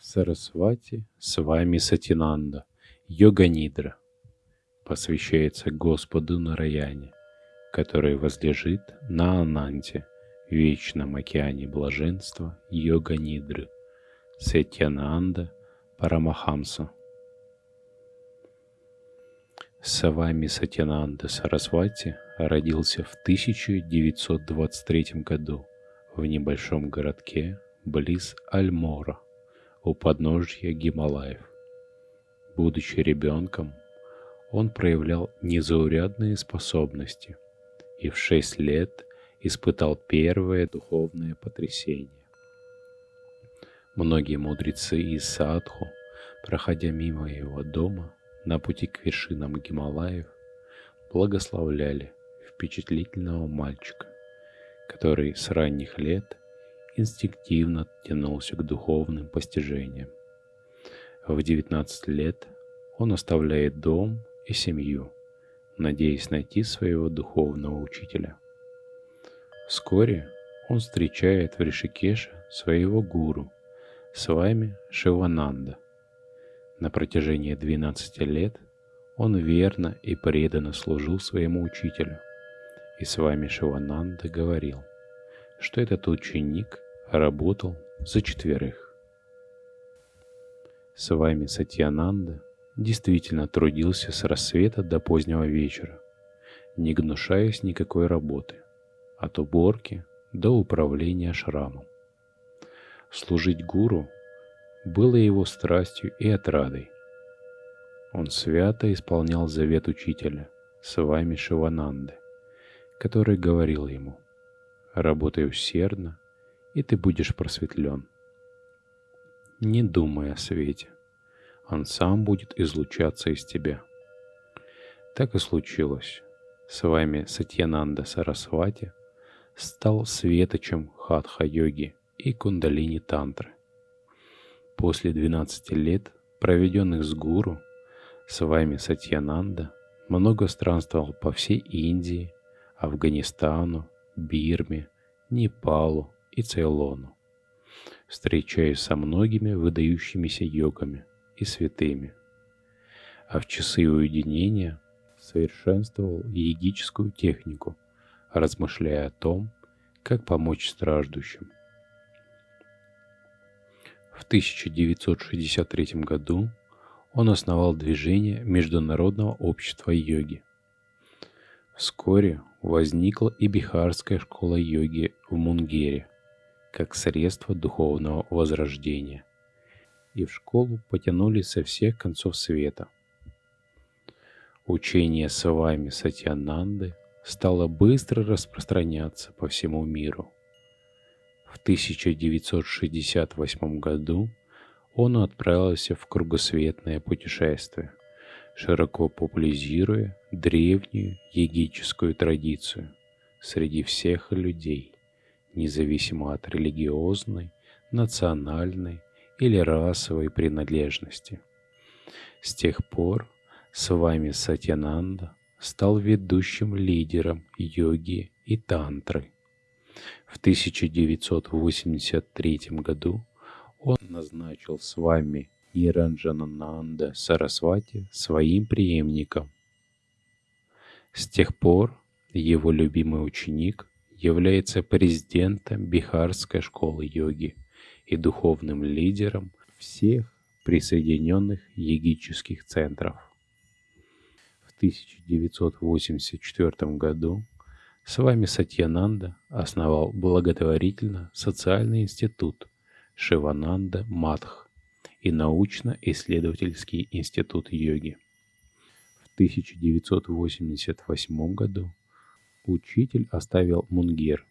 Сарасвати с вами Сатинанда, Йога-нидра, посвящается Господу Нараяне, который возлежит на Ананте, вечном океане блаженства Йога-нидры, Сатьянанда Парамахамса. Савами Сатьянанда Сарасвати родился в 1923 году в небольшом городке близ Альмора у подножья Гималаев. Будучи ребенком, он проявлял незаурядные способности и в шесть лет испытал первое духовное потрясение. Многие мудрецы из Садху, проходя мимо его дома на пути к вершинам Гималаев, благословляли впечатлительного мальчика, который с ранних лет инстинктивно тянулся к духовным постижениям. В 19 лет он оставляет дом и семью, надеясь найти своего духовного учителя. Вскоре он встречает в Ришикеше своего гуру, с вами Шивананда. На протяжении 12 лет он верно и преданно служил своему учителю. И с вами Шивананда говорил, что этот ученик работал за четверых. С вами Сатьянанда действительно трудился с рассвета до позднего вечера, не гнушаясь никакой работы, от уборки до управления шрамом. Служить гуру было его страстью и отрадой. Он свято исполнял завет учителя, с вами Шивананды, который говорил ему, «Работай усердно и ты будешь просветлен. Не думай о свете. Он сам будет излучаться из тебя. Так и случилось. С вами Сатьянанда Сарасвати стал светочем хатха-йоги и кундалини-тантры. После 12 лет, проведенных с гуру, с вами Сатьянанда много странствовал по всей Индии, Афганистану, Бирме, Непалу, и Цейлону, встречаясь со многими выдающимися йогами и святыми. А в часы уединения совершенствовал йогическую технику, размышляя о том, как помочь страждущим. В 1963 году он основал движение Международного общества йоги. Вскоре возникла и Бихарская школа йоги в Мунгере – как средство духовного возрождения, и в школу потянулись со всех концов света. Учение с вами Сатьянанды стало быстро распространяться по всему миру. В 1968 году он отправился в кругосветное путешествие, широко популяризируя древнюю егическую традицию среди всех людей независимо от религиозной, национальной или расовой принадлежности. С тех пор с вами Сатьянанда стал ведущим лидером йоги и тантры. В 1983 году он назначил с вами Иранджанананда Сарасвати своим преемником. С тех пор его любимый ученик является президентом Бихарской школы йоги и духовным лидером всех присоединенных йогических центров. В 1984 году с вами Сатьянанда основал благотворительно-социальный институт Шивананда Мадх и научно-исследовательский институт йоги. В 1988 году учитель оставил мунгир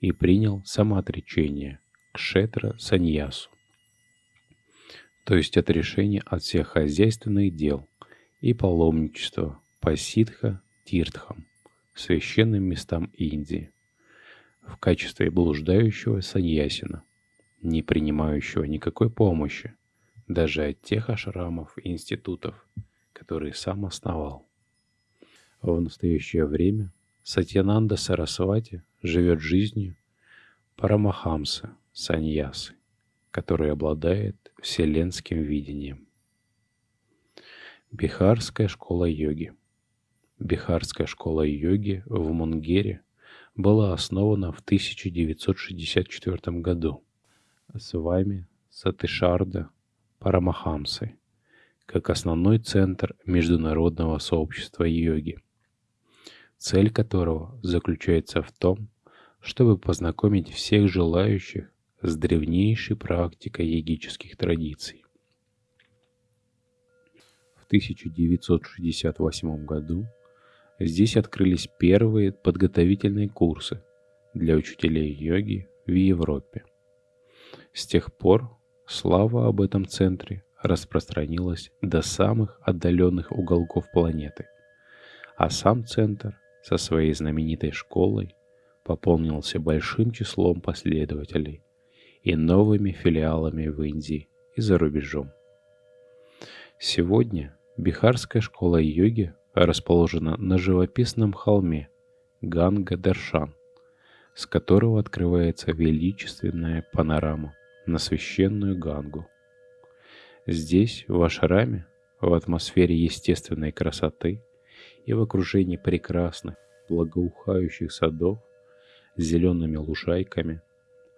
и принял самоотречение кшетра саньясу, то есть отрешение от всех хозяйственных дел и паломничества по ситха тиртхам, священным местам Индии, в качестве блуждающего саньясина, не принимающего никакой помощи, даже от тех ашрамов и институтов, которые сам основал. В настоящее время Сатьянанда Сарасвати живет жизнью Парамахамса, саньясы, который обладает вселенским видением. Бихарская школа йоги. Бихарская школа йоги в Мунгере была основана в 1964 году с вами Сатышарда Парамахамсой как основной центр международного сообщества йоги, цель которого заключается в том, чтобы познакомить всех желающих с древнейшей практикой йогических традиций. В 1968 году здесь открылись первые подготовительные курсы для учителей йоги в Европе. С тех пор слава об этом центре распространилась до самых отдаленных уголков планеты, а сам центр со своей знаменитой школой пополнился большим числом последователей и новыми филиалами в Индии и за рубежом. Сегодня Бихарская школа йоги расположена на живописном холме Ганга-Даршан, с которого открывается величественная панорама на священную Гангу. Здесь, в Ашраме, в атмосфере естественной красоты и в окружении прекрасных, благоухающих садов с зелеными лужайками,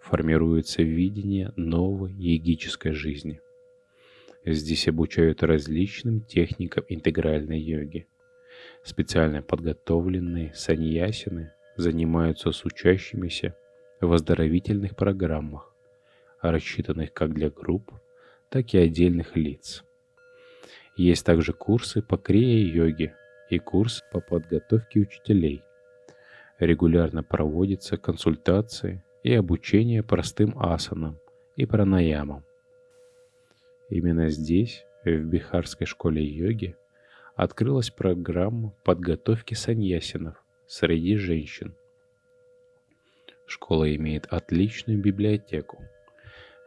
формируется видение новой йогической жизни. Здесь обучают различным техникам интегральной йоги. Специально подготовленные саньясины занимаются с учащимися в оздоровительных программах, рассчитанных как для групп, так и отдельных лиц. Есть также курсы по крия-йоге и курс по подготовке учителей. Регулярно проводятся консультации и обучение простым асанам и пранаямам. Именно здесь, в Бихарской школе йоги, открылась программа подготовки саньясинов среди женщин. Школа имеет отличную библиотеку,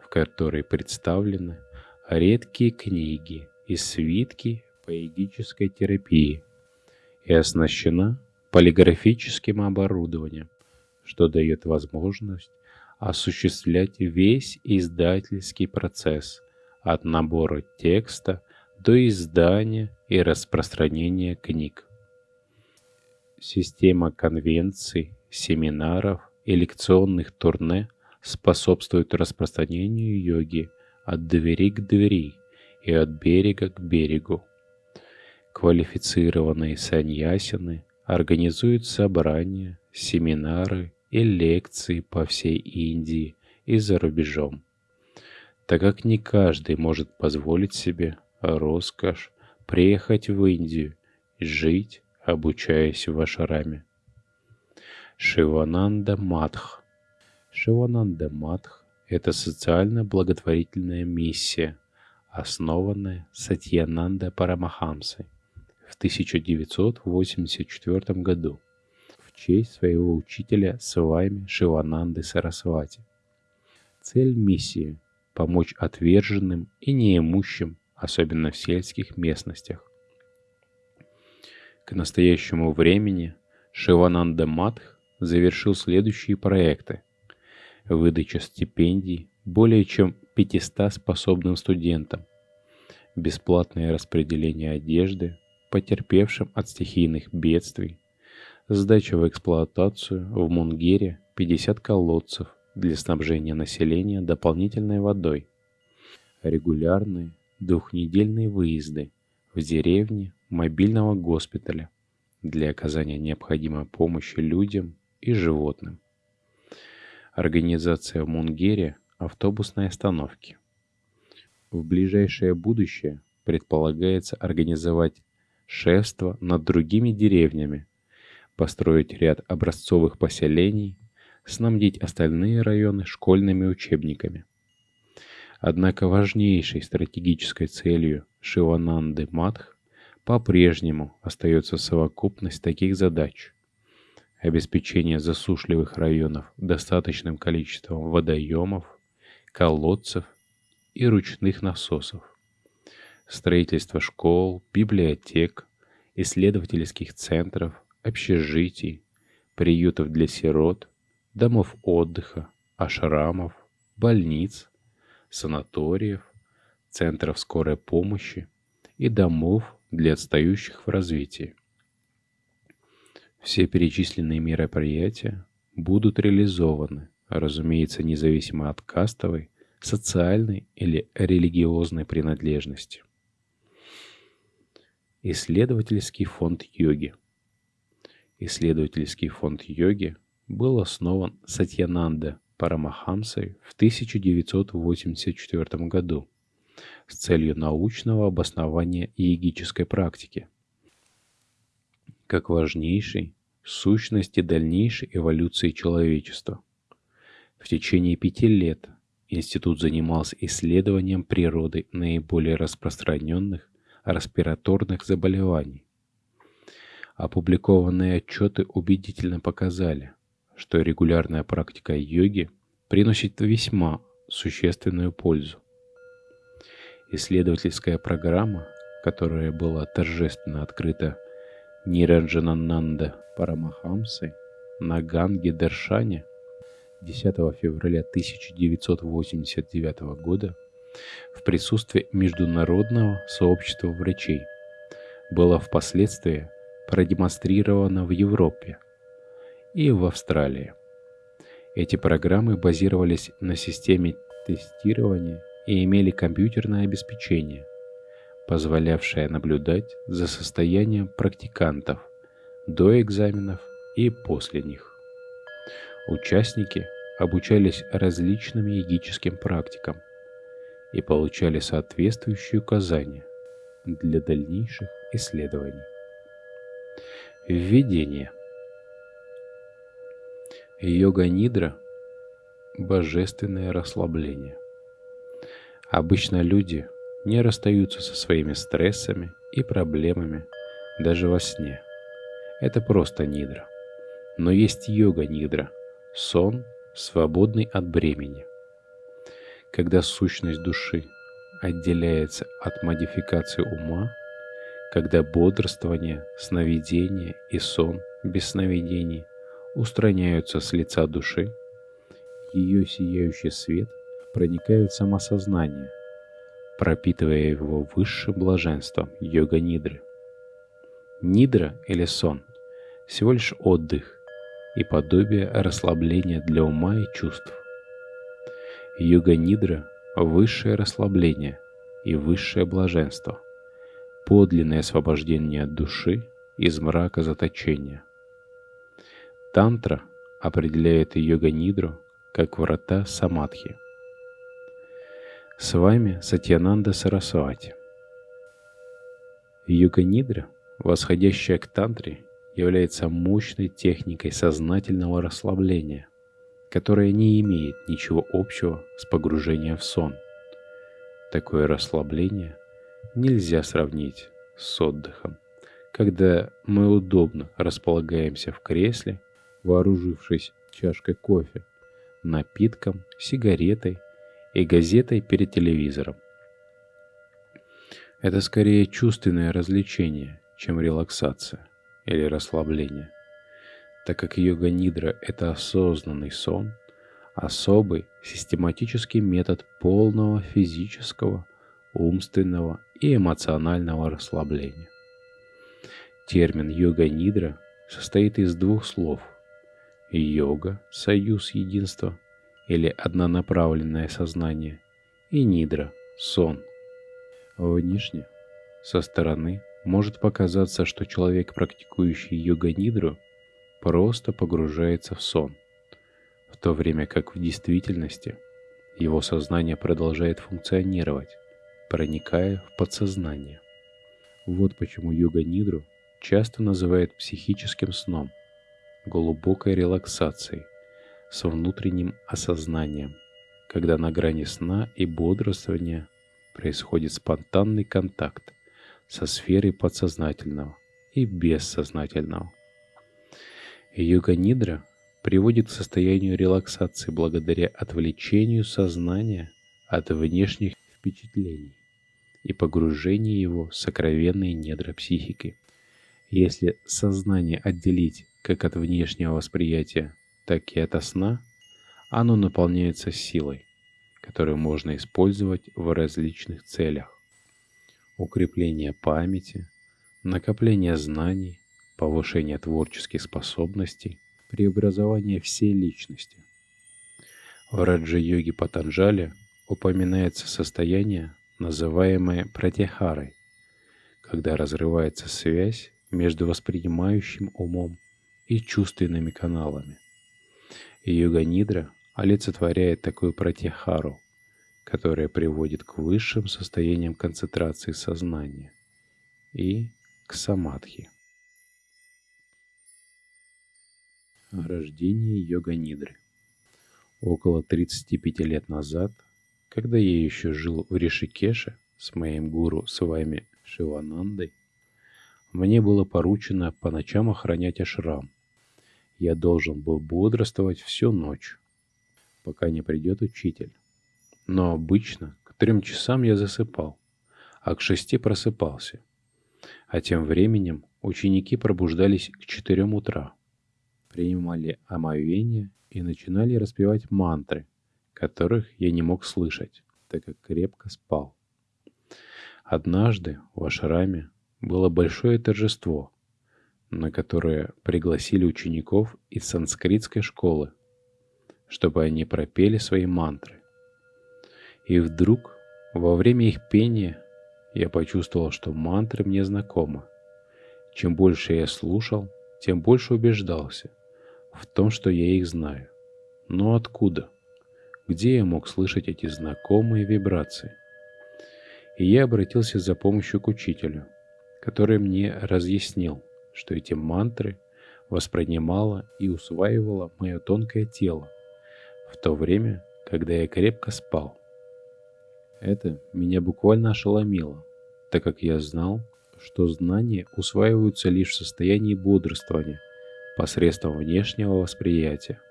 в которой представлены редкие книги и свитки по йогической терапии и оснащена полиграфическим оборудованием, что дает возможность осуществлять весь издательский процесс от набора текста до издания и распространения книг. Система конвенций, семинаров и лекционных турне способствует распространению йоги от двери к двери и от берега к берегу. Квалифицированные саньясины организуют собрания, семинары и лекции по всей Индии и за рубежом, так как не каждый может позволить себе роскошь приехать в Индию и жить, обучаясь в Ашараме. Шивананда Мадх Шивананда Мадх – это социально-благотворительная миссия, основанная Сатьянанда Парамахамсой в 1984 году в честь своего учителя Свами Шивананды Сарасвати. Цель миссии – помочь отверженным и неимущим, особенно в сельских местностях. К настоящему времени Шивананда Матх завершил следующие проекты – выдача стипендий более чем 500 способным студентам, бесплатное распределение одежды потерпевшим от стихийных бедствий, сдача в эксплуатацию в Мунгере 50 колодцев для снабжения населения дополнительной водой, регулярные двухнедельные выезды в деревни мобильного госпиталя для оказания необходимой помощи людям и животным. Организация в Мунгере автобусной остановки. В ближайшее будущее предполагается организовать шефство над другими деревнями, построить ряд образцовых поселений, снабдить остальные районы школьными учебниками. Однако важнейшей стратегической целью Шивананды Мадх по-прежнему остается совокупность таких задач – обеспечение засушливых районов достаточным количеством водоемов, колодцев и ручных насосов, строительство школ, библиотек, исследовательских центров, общежитий, приютов для сирот, домов отдыха, ашрамов, больниц, санаториев, центров скорой помощи и домов для отстающих в развитии. Все перечисленные мероприятия будут реализованы, разумеется, независимо от кастовой, социальной или религиозной принадлежности. Исследовательский фонд йоги. Исследовательский фонд йоги был основан Сатьянанда Парамахамсой в 1984 году с целью научного обоснования йогической практики как важнейшей сущности дальнейшей эволюции человечества. В течение пяти лет институт занимался исследованием природы наиболее распространенных респираторных заболеваний. Опубликованные отчеты убедительно показали, что регулярная практика йоги приносит весьма существенную пользу. Исследовательская программа, которая была торжественно открыта Ниранджанананда Парамахамсы на Ганге Даршане 10 февраля 1989 года в присутствии Международного сообщества врачей была впоследствии продемонстрирована в Европе и в Австралии. Эти программы базировались на системе тестирования и имели компьютерное обеспечение, позволявшее наблюдать за состоянием практикантов до экзаменов и после них. Участники обучались различным йогическим практикам и получали соответствующие указания для дальнейших исследований. Введение – Йога-нидра – божественное расслабление. Обычно люди не расстаются со своими стрессами и проблемами даже во сне. Это просто нидра. Но есть йога-нидра – сон, свободный от бремени. Когда сущность души отделяется от модификации ума, когда бодрствование, сновидение и сон без сновидений устраняются с лица души, ее сияющий свет проникает в самосознание, пропитывая его высшим блаженством йога-нидры. Нидра или сон – всего лишь отдых и подобие расслабления для ума и чувств. Йога-нидра – высшее расслабление и высшее блаженство, подлинное освобождение души из мрака заточения – Тантра определяет йога-нидру как врата самадхи. С вами Сатьянанда Сарасвати. Йога-нидра, восходящая к тантре, является мощной техникой сознательного расслабления, которая не имеет ничего общего с погружением в сон. Такое расслабление нельзя сравнить с отдыхом, когда мы удобно располагаемся в кресле – вооружившись чашкой кофе, напитком, сигаретой и газетой перед телевизором. Это скорее чувственное развлечение, чем релаксация или расслабление, так как йога-нидра – это осознанный сон, особый систематический метод полного физического, умственного и эмоционального расслабления. Термин йога-нидра состоит из двух слов – йога, союз единства или однонаправленное сознание, и нидра, сон. Внешне, со стороны, может показаться, что человек, практикующий йога-нидру, просто погружается в сон, в то время как в действительности его сознание продолжает функционировать, проникая в подсознание. Вот почему йога-нидру часто называют психическим сном – глубокой релаксацией, с внутренним осознанием, когда на грани сна и бодрствования происходит спонтанный контакт со сферой подсознательного и бессознательного. Йога-нидра приводит к состоянию релаксации благодаря отвлечению сознания от внешних впечатлений и погружению его в сокровенные недра психики. Если сознание отделить как от внешнего восприятия, так и от сна, оно наполняется силой, которые можно использовать в различных целях. Укрепление памяти, накопление знаний, повышение творческих способностей, преобразование всей личности. В Раджа-йоге Патанджали упоминается состояние, называемое пратихарой, когда разрывается связь между воспринимающим умом и чувственными каналами. Йога-нидра олицетворяет такую пратихару, которая приводит к высшим состояниям концентрации сознания и к самадхи. Рождение йога-нидры Около 35 лет назад, когда я еще жил в Ришикеше с моим гуру с вами Шиванандой, мне было поручено по ночам охранять ашрам. Я должен был бодрствовать всю ночь, пока не придет учитель. Но обычно к трем часам я засыпал, а к шести просыпался. А тем временем ученики пробуждались к четырем утра, принимали омовение и начинали распевать мантры, которых я не мог слышать, так как крепко спал. Однажды в Ашраме было большое торжество, на которое пригласили учеников из санскритской школы, чтобы они пропели свои мантры. И вдруг, во время их пения, я почувствовал, что мантры мне знакомы. Чем больше я слушал, тем больше убеждался в том, что я их знаю. Но откуда? Где я мог слышать эти знакомые вибрации? И я обратился за помощью к учителю, который мне разъяснил, что эти мантры воспринимало и усваивало мое тонкое тело в то время, когда я крепко спал. Это меня буквально ошеломило, так как я знал, что знания усваиваются лишь в состоянии бодрствования посредством внешнего восприятия.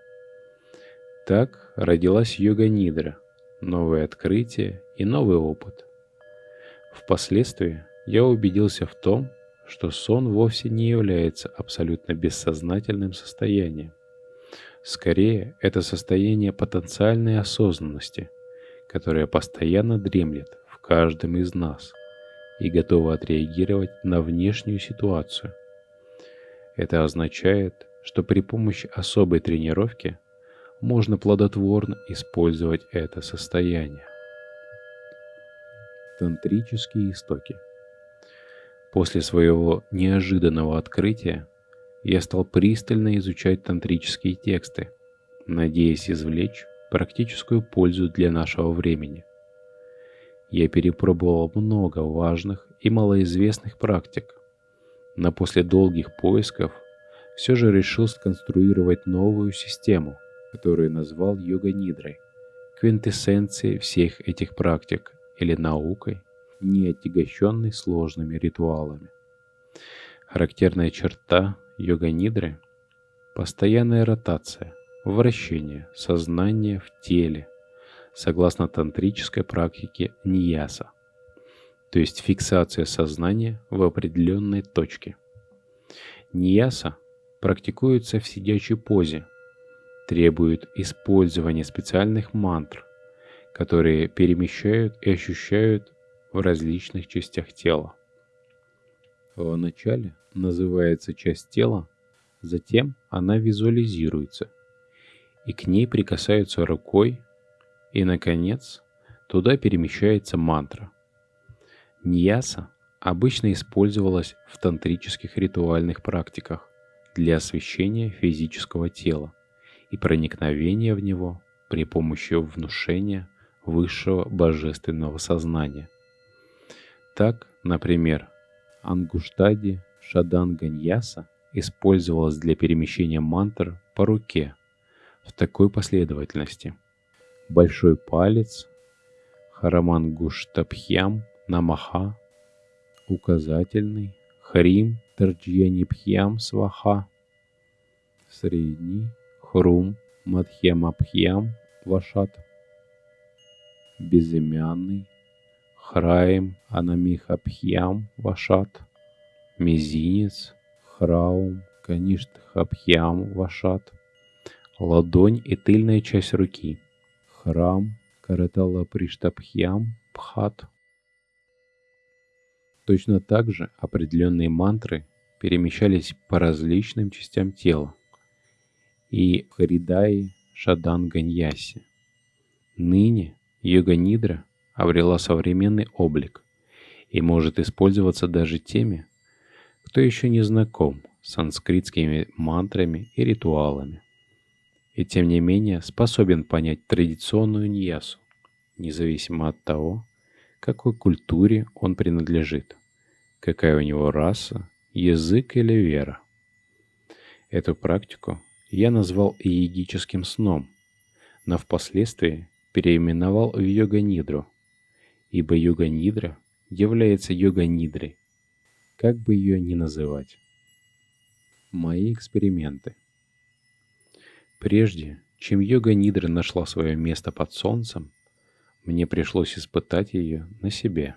Так родилась йога-нидра, новое открытие и новый опыт. Впоследствии я убедился в том, что сон вовсе не является абсолютно бессознательным состоянием. Скорее, это состояние потенциальной осознанности, которое постоянно дремлет в каждом из нас и готово отреагировать на внешнюю ситуацию. Это означает, что при помощи особой тренировки можно плодотворно использовать это состояние. Тантрические истоки – После своего неожиданного открытия я стал пристально изучать тантрические тексты, надеясь извлечь практическую пользу для нашего времени. Я перепробовал много важных и малоизвестных практик, но после долгих поисков все же решил сконструировать новую систему, которую назвал йога-нидрой, квинтэссенцией всех этих практик или наукой – не отягощенный сложными ритуалами. Характерная черта йога-нидры – постоянная ротация, вращение сознания в теле, согласно тантрической практике ньяса, то есть фиксация сознания в определенной точке. Ньяса практикуется в сидячей позе, требует использования специальных мантр, которые перемещают и ощущают в различных частях тела. Вначале называется часть тела, затем она визуализируется, и к ней прикасаются рукой, и, наконец, туда перемещается мантра. Ньяса обычно использовалась в тантрических ритуальных практиках для освещения физического тела и проникновения в него при помощи внушения высшего божественного сознания – так, например, Ангуштади Шаданганьяса использовалась для перемещения мантр по руке в такой последовательности. Большой палец Харамангуштабхьям Намаха, указательный Хрим Тарджьянипхьям Сваха, средний Хрум Мадхьямабхьям Вашат, безымянный Храим Анамихабхьям Вашат, мизинец, Храум Каништхабхьям Вашат, ладонь и тыльная часть руки, Храм Каратала Приштабхьям Пхат. Точно так же определенные мантры перемещались по различным частям тела и Харидаи Шаданганьясе. Ныне йога-нидра обрела современный облик и может использоваться даже теми, кто еще не знаком с санскритскими мантрами и ритуалами, и тем не менее способен понять традиционную ньясу, независимо от того, какой культуре он принадлежит, какая у него раса, язык или вера. Эту практику я назвал иегическим сном, но впоследствии переименовал в йога-нидру, ибо йога-нидра является йога-нидрой, как бы ее ни называть. Мои эксперименты. Прежде, чем йога-нидра нашла свое место под солнцем, мне пришлось испытать ее на себе.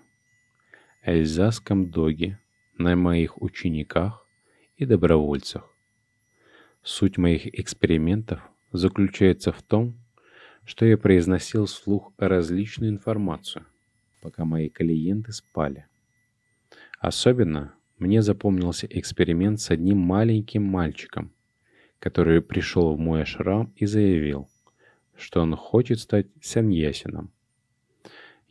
Эльзасском доге, на моих учениках и добровольцах. Суть моих экспериментов заключается в том, что я произносил вслух различную информацию, пока мои клиенты спали. Особенно мне запомнился эксперимент с одним маленьким мальчиком, который пришел в мой ашрам и заявил, что он хочет стать саньясином.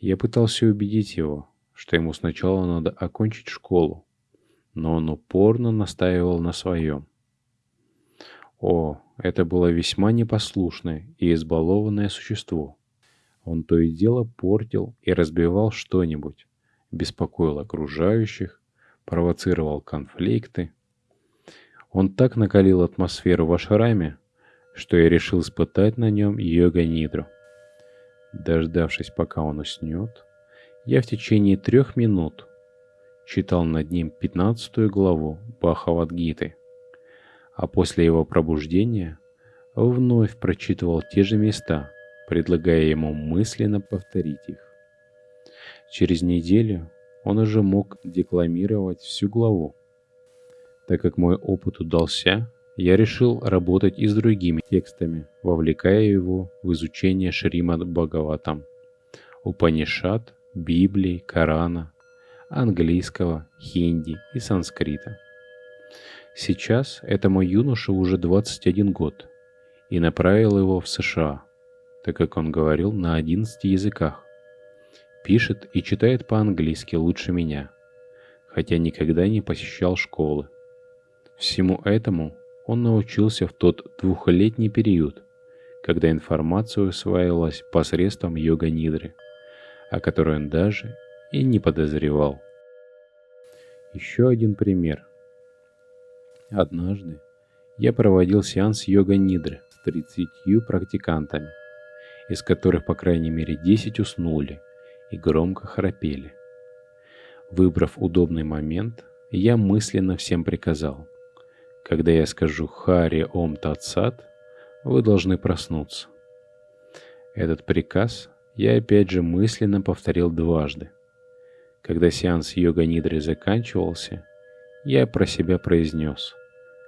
Я пытался убедить его, что ему сначала надо окончить школу, но он упорно настаивал на своем. О, это было весьма непослушное и избалованное существо. Он то и дело портил и разбивал что-нибудь, беспокоил окружающих, провоцировал конфликты. Он так накалил атмосферу в ашраме, что я решил испытать на нем йога-нидру. Дождавшись, пока он уснет, я в течение трех минут читал над ним пятнадцатую главу Бахавадгиты – а после его пробуждения вновь прочитывал те же места, предлагая ему мысленно повторить их. Через неделю он уже мог декламировать всю главу. Так как мой опыт удался, я решил работать и с другими текстами, вовлекая его в изучение Шримад Бхагаватам, Упанишат, Библии, Корана, английского, хинди и санскрита. Сейчас этому юноше уже 21 год, и направил его в США, так как он говорил на 11 языках. Пишет и читает по-английски лучше меня, хотя никогда не посещал школы. Всему этому он научился в тот двухлетний период, когда информация усваивалась посредством йога-нидры, о которой он даже и не подозревал. Еще один пример – Однажды я проводил сеанс йога-нидры с 30 практикантами, из которых по крайней мере 10 уснули и громко храпели. Выбрав удобный момент, я мысленно всем приказал. Когда я скажу «Хари Ом Татсат», вы должны проснуться. Этот приказ я опять же мысленно повторил дважды. Когда сеанс йога-нидры заканчивался, я про себя произнес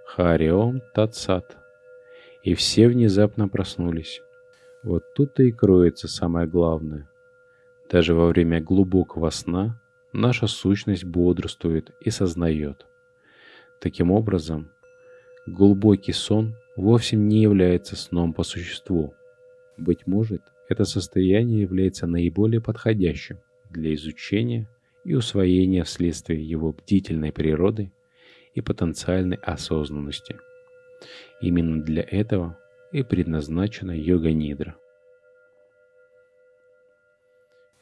«Хариом Татсат». И все внезапно проснулись. Вот тут-то и кроется самое главное. Даже во время глубокого сна наша сущность бодрствует и сознает. Таким образом, глубокий сон вовсе не является сном по существу. Быть может, это состояние является наиболее подходящим для изучения и усвоения вследствие его бдительной природы и потенциальной осознанности. Именно для этого и предназначена йога-нидра.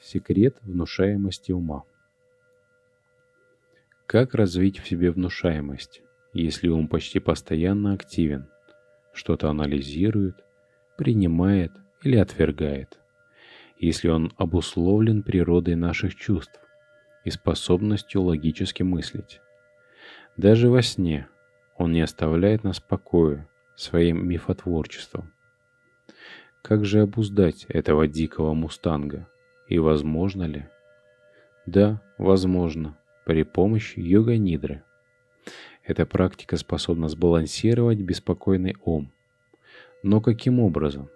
Секрет внушаемости ума. Как развить в себе внушаемость, если ум почти постоянно активен, что-то анализирует, принимает или отвергает, если он обусловлен природой наших чувств, и способностью логически мыслить. Даже во сне он не оставляет нас в покое своим мифотворчеством. Как же обуздать этого дикого мустанга? И возможно ли? Да, возможно, при помощи йога-нидры. Эта практика способна сбалансировать беспокойный ум. Но каким образом?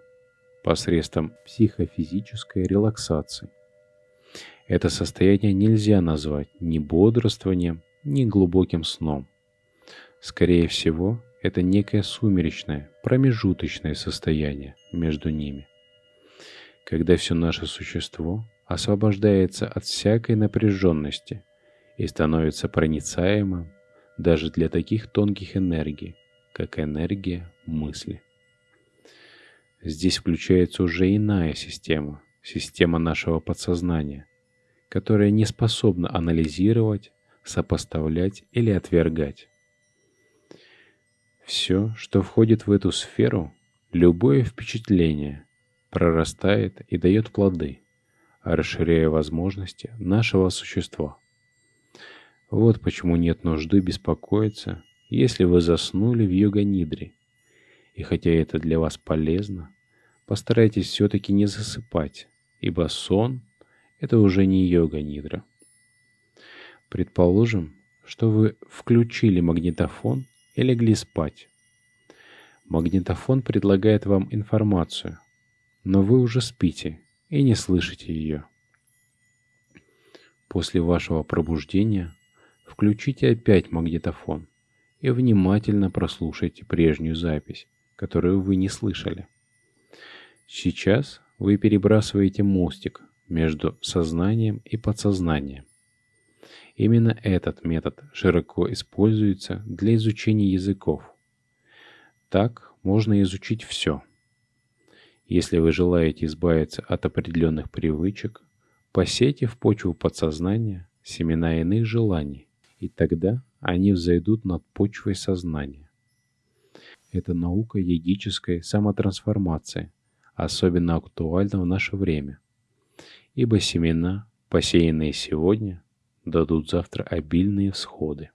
посредством психофизической релаксации. Это состояние нельзя назвать ни бодрствованием, ни глубоким сном. Скорее всего, это некое сумеречное, промежуточное состояние между ними. Когда все наше существо освобождается от всякой напряженности и становится проницаемым даже для таких тонких энергий, как энергия мысли. Здесь включается уже иная система, система нашего подсознания, которая не способна анализировать, сопоставлять или отвергать. Все, что входит в эту сферу, любое впечатление, прорастает и дает плоды, расширяя возможности нашего существа. Вот почему нет нужды беспокоиться, если вы заснули в йога-нидре. И хотя это для вас полезно, постарайтесь все-таки не засыпать, ибо сон – это уже не йога-нидра. Предположим, что вы включили магнитофон и легли спать. Магнитофон предлагает вам информацию, но вы уже спите и не слышите ее. После вашего пробуждения включите опять магнитофон и внимательно прослушайте прежнюю запись, которую вы не слышали. Сейчас вы перебрасываете мостик между сознанием и подсознанием. Именно этот метод широко используется для изучения языков. Так можно изучить все. Если вы желаете избавиться от определенных привычек, посейте в почву подсознания семена иных желаний, и тогда они взойдут над почвой сознания. Это наука йогической самотрансформации, особенно актуальна в наше время, ибо семена, посеянные сегодня, дадут завтра обильные всходы.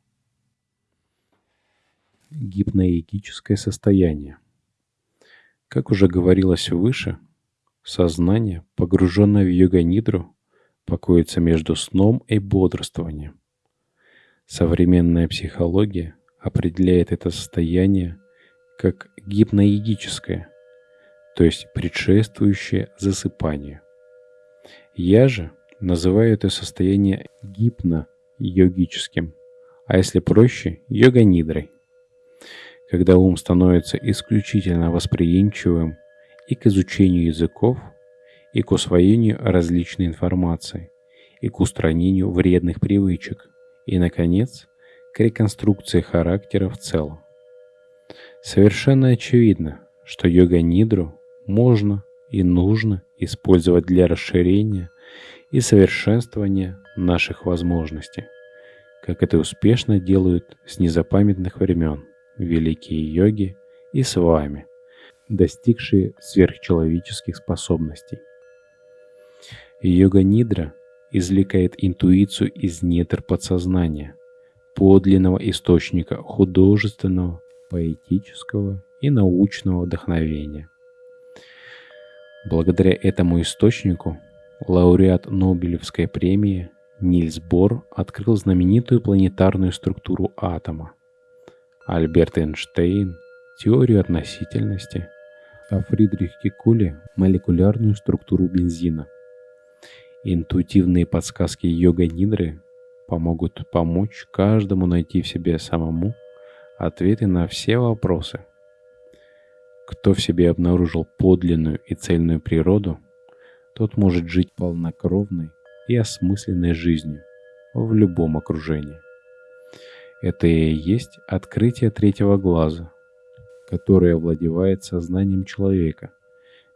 Гипноэгическое состояние. Как уже говорилось выше, сознание, погруженное в йога-нидру, покоится между сном и бодрствованием. Современная психология определяет это состояние как гипноидическое, то есть предшествующее засыпанию. Я же называю это состояние гипно-йогическим, а если проще – йога-нидрой. Когда ум становится исключительно восприимчивым и к изучению языков, и к усвоению различной информации, и к устранению вредных привычек – и, наконец, к реконструкции характера в целом. Совершенно очевидно, что йога-нидру можно и нужно использовать для расширения и совершенствования наших возможностей, как это успешно делают с незапамятных времен великие йоги и с вами, достигшие сверхчеловеческих способностей. Йога-нидра извлекает интуицию из недр подсознания, подлинного источника художественного, поэтического и научного вдохновения. Благодаря этому источнику лауреат Нобелевской премии Нильс Бор открыл знаменитую планетарную структуру атома, Альберт Эйнштейн – теорию относительности, а Фридрих Кикуле – молекулярную структуру бензина. Интуитивные подсказки йога-нидры помогут помочь каждому найти в себе самому ответы на все вопросы. Кто в себе обнаружил подлинную и цельную природу, тот может жить полнокровной и осмысленной жизнью в любом окружении. Это и есть открытие третьего глаза, которое овладевает сознанием человека –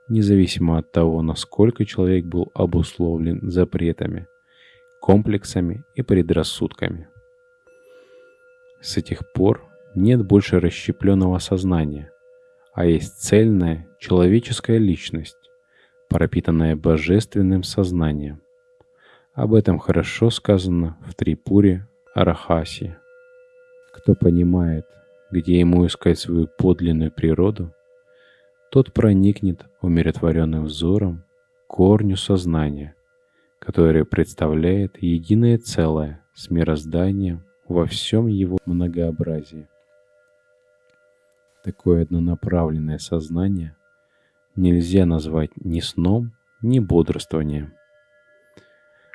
независимо от того, насколько человек был обусловлен запретами, комплексами и предрассудками. С этих пор нет больше расщепленного сознания, а есть цельная человеческая личность, пропитанная божественным сознанием. Об этом хорошо сказано в Трипуре Арахаси. Кто понимает, где ему искать свою подлинную природу, тот проникнет умиротворенным взором корню сознания, которое представляет единое целое с мирозданием во всем его многообразии. Такое однонаправленное сознание нельзя назвать ни сном, ни бодрствованием.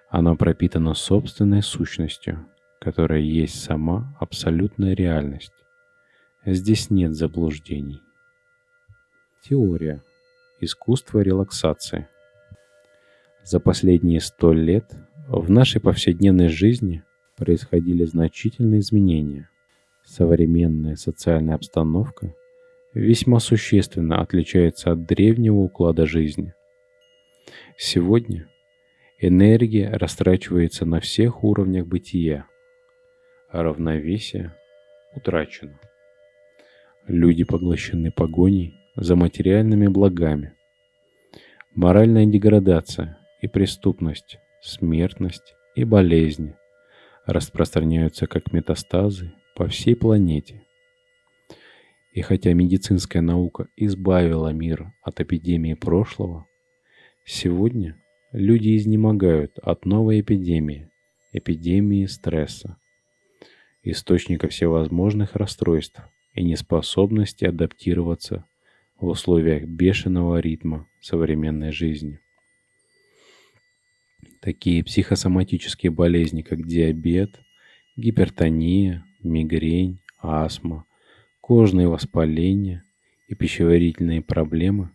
Оно пропитано собственной сущностью, которая есть сама абсолютная реальность. Здесь нет заблуждений. Теория. Искусство релаксации. За последние сто лет в нашей повседневной жизни происходили значительные изменения. Современная социальная обстановка весьма существенно отличается от древнего уклада жизни. Сегодня энергия растрачивается на всех уровнях бытия, а равновесие утрачено. Люди поглощены погоней за материальными благами. Моральная деградация и преступность, смертность и болезни распространяются как метастазы по всей планете. И хотя медицинская наука избавила мир от эпидемии прошлого, сегодня люди изнемогают от новой эпидемии, эпидемии стресса, источника всевозможных расстройств и неспособности адаптироваться в условиях бешеного ритма современной жизни. Такие психосоматические болезни, как диабет, гипертония, мигрень, астма, кожные воспаления и пищеварительные проблемы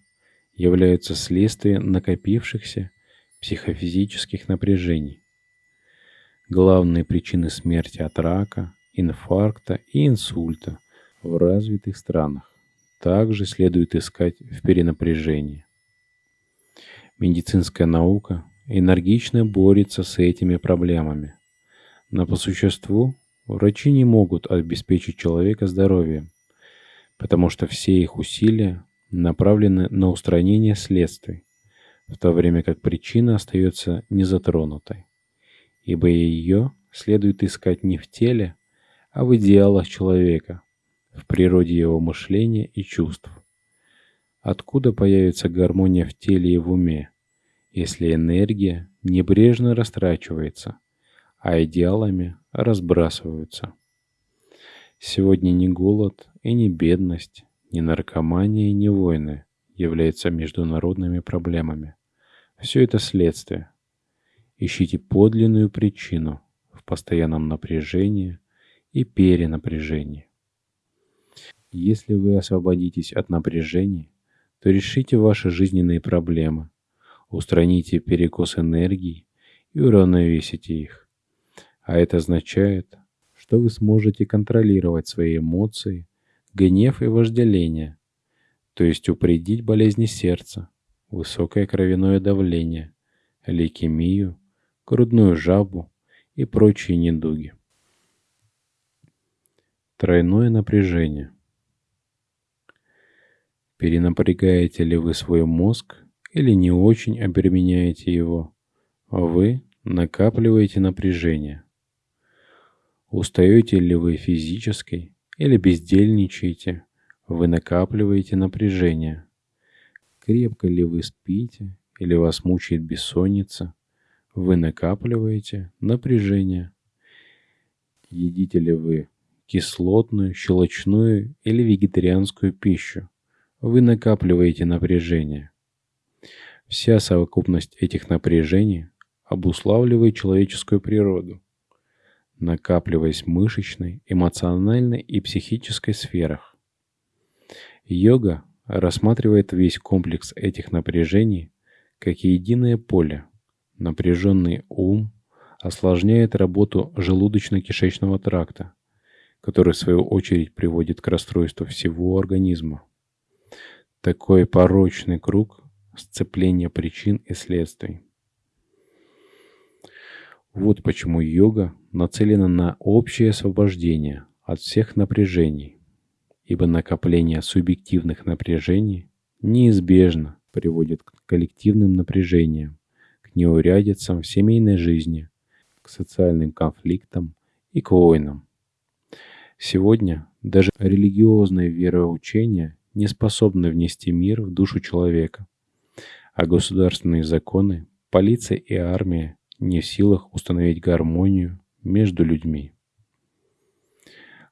являются следствием накопившихся психофизических напряжений. Главные причины смерти от рака, инфаркта и инсульта в развитых странах также следует искать в перенапряжении. Медицинская наука энергично борется с этими проблемами. Но по существу врачи не могут обеспечить человека здоровьем, потому что все их усилия направлены на устранение следствий, в то время как причина остается незатронутой, ибо ее следует искать не в теле, а в идеалах человека, в природе его мышления и чувств. Откуда появится гармония в теле и в уме, если энергия небрежно растрачивается, а идеалами разбрасываются? Сегодня ни голод и ни бедность, ни наркомания и ни войны являются международными проблемами. Все это следствие. Ищите подлинную причину в постоянном напряжении и перенапряжении. Если вы освободитесь от напряжения, то решите ваши жизненные проблемы, устраните перекос энергии и уравновесите их. А это означает, что вы сможете контролировать свои эмоции, гнев и вожделение, то есть упредить болезни сердца, высокое кровяное давление, лейкемию, грудную жабу и прочие недуги. Тройное напряжение. Перенапрягаете ли вы свой мозг или не очень обременяете его? Вы накапливаете напряжение. Устаете ли вы физически или бездельничаете? Вы накапливаете напряжение. Крепко ли вы спите или вас мучает бессонница? Вы накапливаете напряжение. Едите ли вы кислотную, щелочную или вегетарианскую пищу? Вы накапливаете напряжение. Вся совокупность этих напряжений обуславливает человеческую природу, накапливаясь в мышечной, эмоциональной и психической сферах. Йога рассматривает весь комплекс этих напряжений как единое поле. Напряженный ум осложняет работу желудочно-кишечного тракта, который в свою очередь приводит к расстройству всего организма. Такой порочный круг сцепления причин и следствий. Вот почему йога нацелена на общее освобождение от всех напряжений, ибо накопление субъективных напряжений неизбежно приводит к коллективным напряжениям, к неурядицам в семейной жизни, к социальным конфликтам и к войнам. Сегодня даже религиозное вероучение не способны внести мир в душу человека, а государственные законы, полиция и армия не в силах установить гармонию между людьми.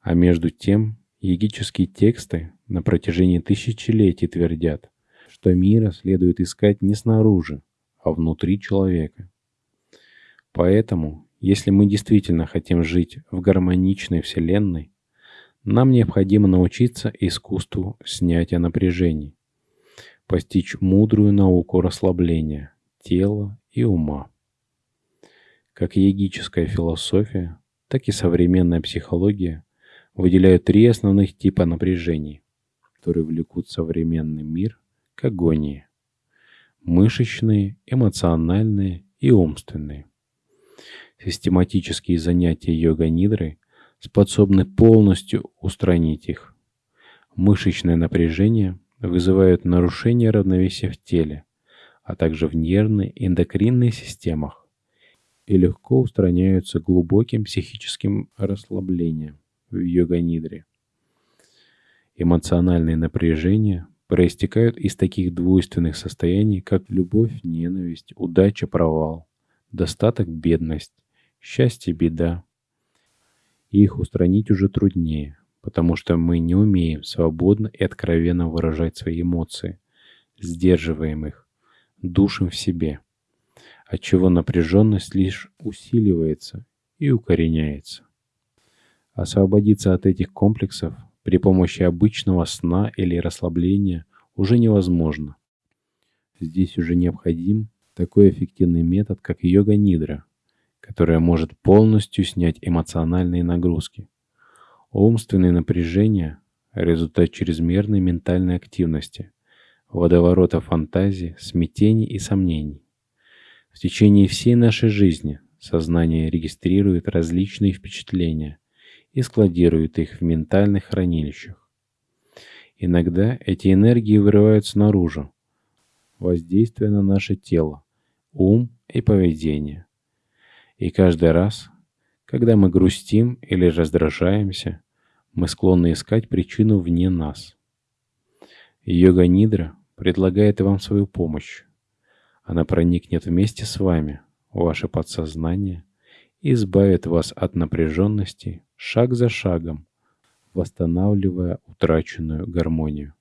А между тем, егические тексты на протяжении тысячелетий твердят, что мира следует искать не снаружи, а внутри человека. Поэтому, если мы действительно хотим жить в гармоничной Вселенной, нам необходимо научиться искусству снятия напряжений, постичь мудрую науку расслабления тела и ума. Как йогическая философия, так и современная психология выделяют три основных типа напряжений, которые влекут современный мир к агонии. Мышечные, эмоциональные и умственные. Систематические занятия йога-нидрой способны полностью устранить их. Мышечное напряжение вызывает нарушение равновесия в теле, а также в нервной и эндокринной системах и легко устраняются глубоким психическим расслаблением в йога-нидре. Эмоциональные напряжения проистекают из таких двойственных состояний, как любовь, ненависть, удача, провал, достаток, бедность, счастье, беда. Их устранить уже труднее, потому что мы не умеем свободно и откровенно выражать свои эмоции, сдерживаем их, душим в себе, отчего напряженность лишь усиливается и укореняется. Освободиться от этих комплексов при помощи обычного сна или расслабления уже невозможно. Здесь уже необходим такой эффективный метод, как йога-нидра, которая может полностью снять эмоциональные нагрузки. Умственные напряжения – результат чрезмерной ментальной активности, водоворота фантазии, смятений и сомнений. В течение всей нашей жизни сознание регистрирует различные впечатления и складирует их в ментальных хранилищах. Иногда эти энергии вырываются наружу, воздействуя на наше тело, ум и поведение. И каждый раз, когда мы грустим или раздражаемся, мы склонны искать причину вне нас. Йога-нидра предлагает вам свою помощь. Она проникнет вместе с вами в ваше подсознание и избавит вас от напряженности шаг за шагом, восстанавливая утраченную гармонию.